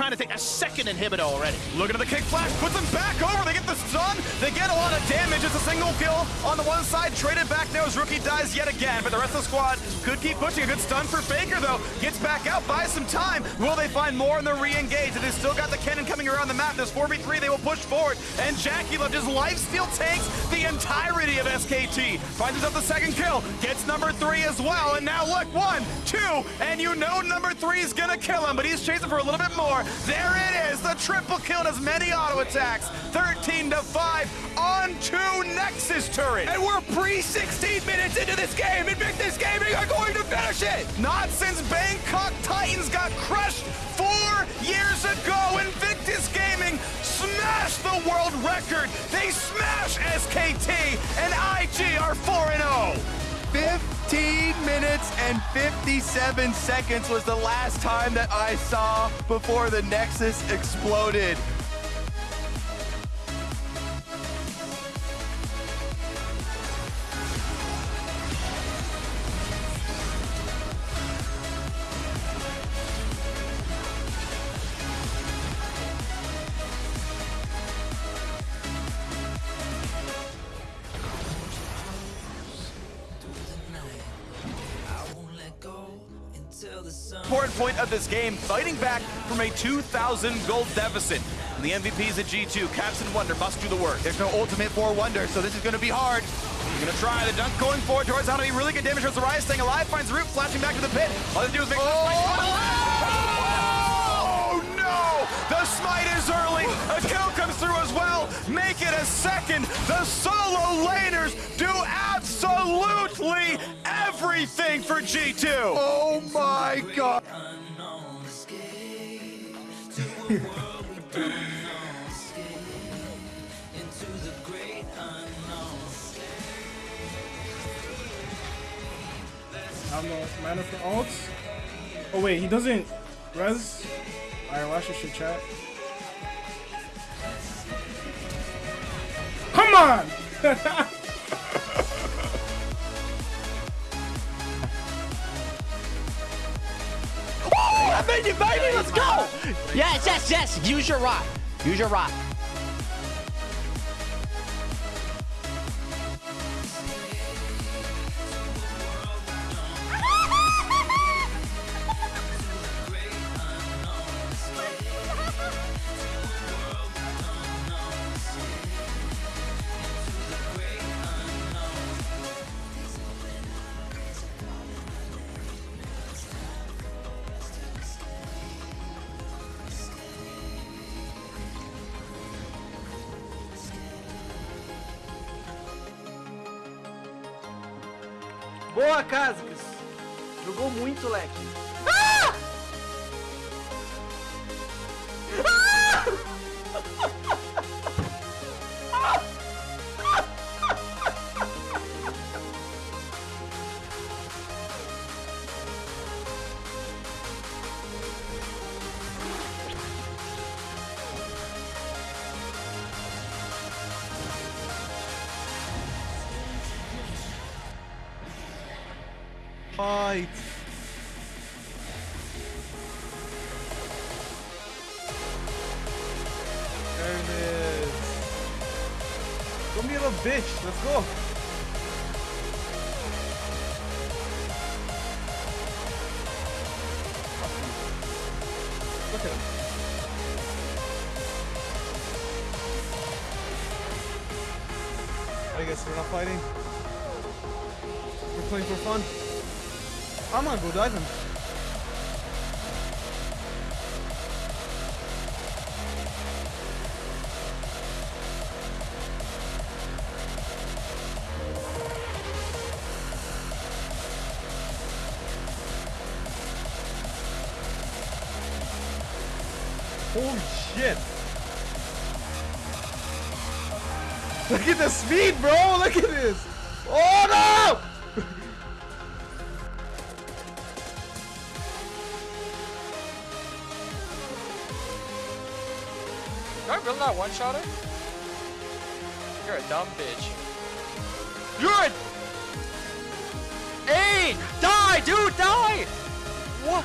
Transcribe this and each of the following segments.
trying to take a second inhibitor already. Looking at the kick flash, puts them back over. They get the stun. They get a lot of damage. It's a single kill on the one side. Traded back now as Rookie dies yet again. But the rest of the squad could keep pushing. A good stun for Faker, though. Gets back out, buys some time. Will they find more in the re-engage? They've still got the cannon coming around the map. There's 4v3. They will push forward. And JackeyLove just lifesteal takes the entirety of SKT. Finds himself the second kill. Gets number three as well. And now look, one, two, and you know number three is gonna kill him, but he's chasing for a little bit more. There it is, the triple kill and as many auto attacks. 13 to 5 on two Nexus turret. And we're pre-16 minutes into this game. Invictus Gaming are going to finish it. Not since Bangkok Titans got crushed four years ago. Invictus Gaming smashed the world record. They smash SKT and IG are 4-0. 15 minutes and 57 seconds was the last time that I saw before the Nexus exploded. Important point of this game, fighting back from a 2,000 gold deficit. And the MVPs at G2, Caps and Wunder must do the work. There's no ultimate for Wunder, so this is going to be hard. He's gonna try the dunk going forward towards to be really good damage towards the Rise, staying alive, finds Root, flashing back to the pit. All they do is make Oh! Oh no! The smite is early. A kill comes through as well. Make it a second. The solo laners everything for G2. Oh my god. I don't know. Mana for ults. Oh wait, he doesn't res. Alright, watch this shit, chat. Come on! Baby! Let's go! Yes, yes, yes! Use your rock. Use your rock. Boa, Casicas. Jogou muito, leque. Fight. There it is. Go me little bitch. Let's go. Look at him. I guess we're not fighting. We're playing for fun. I'm gonna go him. Holy shit! Look at the speed, bro! Look at this! Oh no! Did I really not one-shot her? You're a dumb bitch. You're a... Hey, Die, dude, die! What?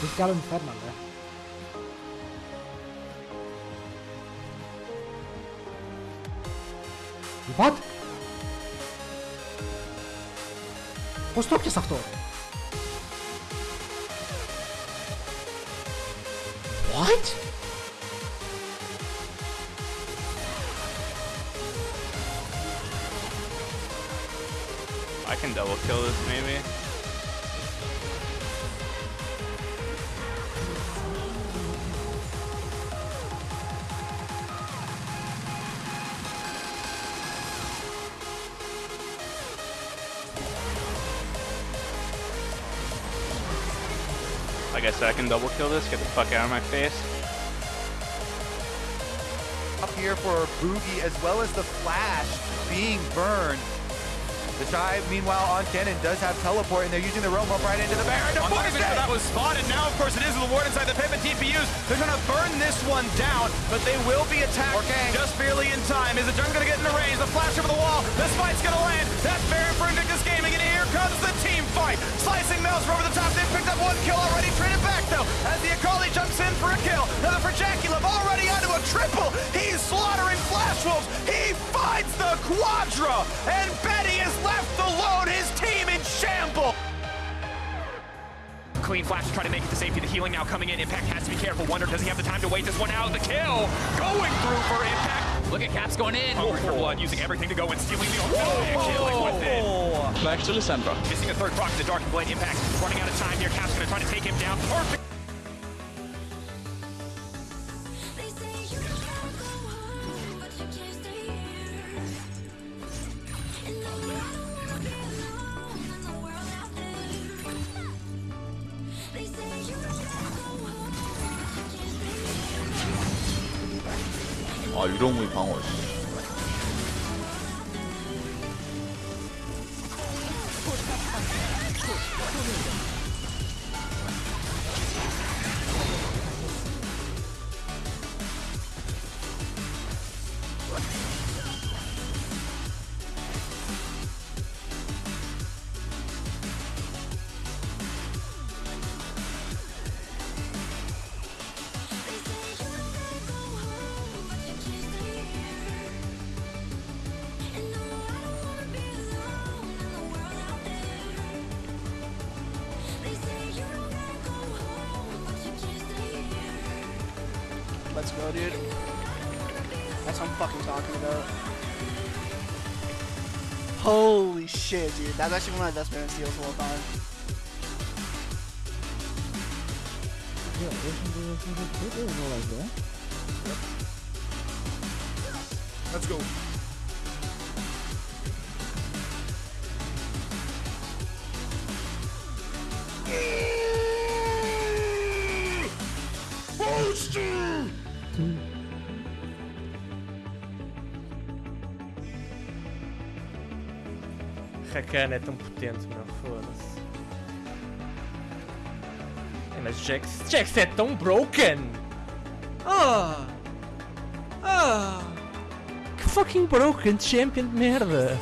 He's got him fed man. What? Stop je toch? What? I can double kill this maybe. Like I said, I can double kill this, get the fuck out of my face. Up here for Boogie as well as the Flash being burned. The Shy, meanwhile, on Cannon does have teleport, and they're using the Roam up right into the Baron. to force it! that was spotted. Now, of course, it is the ward inside the payment TPUs. They're going to burn this one down, but they will be attacked Okay. just barely in time. Is the Jung going to get in the range? The flash over the wall. The spite's going to land. That's Baron for Invictus Gaming, and here comes the team fight. Slicing Maelstrom over the top. They've picked up one kill already. Traded back, though, as the Akali jumps in for a kill. Another for JackeyLove, already onto a triple. He's slaughtering Flash Wolves. He finds the Quadra, and Clean flash to try to make it to safety. The healing now coming in. Impact has to be careful. Wunder, does he have the time to wait this one out? The kill going through for Impact. Look at Caps going in. Hungry for blood, using everything to go and stealing the Whoa. killing with it. Back to the center. Missing a third proc in the Darkin Blade. Impact running out of time here. Caps gonna try to take him down. Perfect. 아 유령무이 방어 They Let's go, dude. That's what I'm fucking talking about. Holy shit, dude. That's actually one of my best Baron steals of all time. Let's go. Rakan é tão potente, meu. Foda-se. É, Mas Jax, Jax é tão broken! Ah! Ah! Que fucking broken champion de merda!